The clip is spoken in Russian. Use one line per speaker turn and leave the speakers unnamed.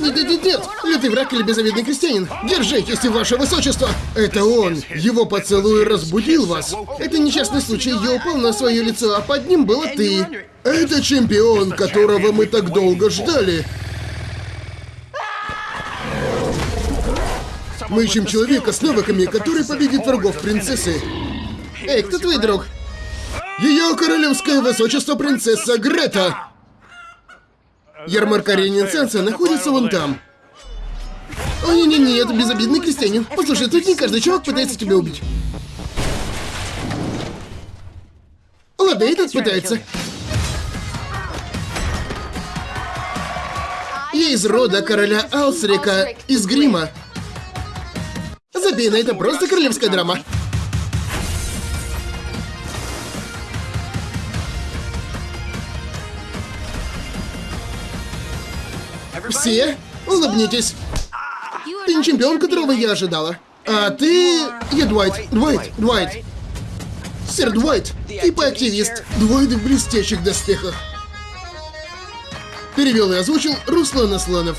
Нет, нет, нет, нет! Лютый враг или безобидный крестьянин! Держитесь, ваше высочество! Это он! Его поцелуй разбудил вас! Это несчастный случай, я упал на свое лицо, а под ним было ты! Это чемпион, которого мы так долго ждали! Мы ищем человека с навыками, который победит врагов принцессы. Эй, кто твой друг? Ее королевское высочество принцесса Грета! Ярмарка ренессанса находится вон там. О, не-не-не, это безобидный крестьянин. Послушай, тут не каждый чувак пытается тебя убить. Ладно, этот пытается. Я из рода короля Алсрика из Грима. Забей на это просто королевская драма. Все улыбнитесь. Ты не чемпион, которого я ожидала. А ты... Я Дуайт. Дуайт. Дуайт. Сэр Дуайт. Типа активист. Дуайт в блестящих доспехах. Перевел и озвучил Руслан Асланов.